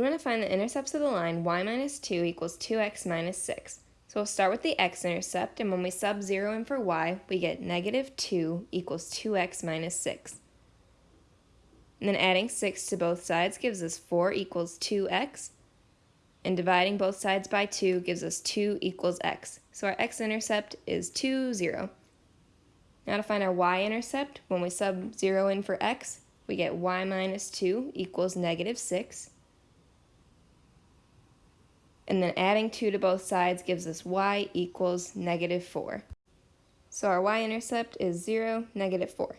We want to find the intercepts of the line y minus 2 equals 2x minus 6. So we'll start with the x-intercept, and when we sub 0 in for y, we get negative 2 equals 2x minus 6. And then adding 6 to both sides gives us 4 equals 2x, and dividing both sides by 2 gives us 2 equals x. So our x-intercept is 2, 0. Now to find our y-intercept, when we sub 0 in for x, we get y minus 2 equals negative 6 and then adding 2 to both sides gives us y equals negative 4. So our y-intercept is 0, negative 4.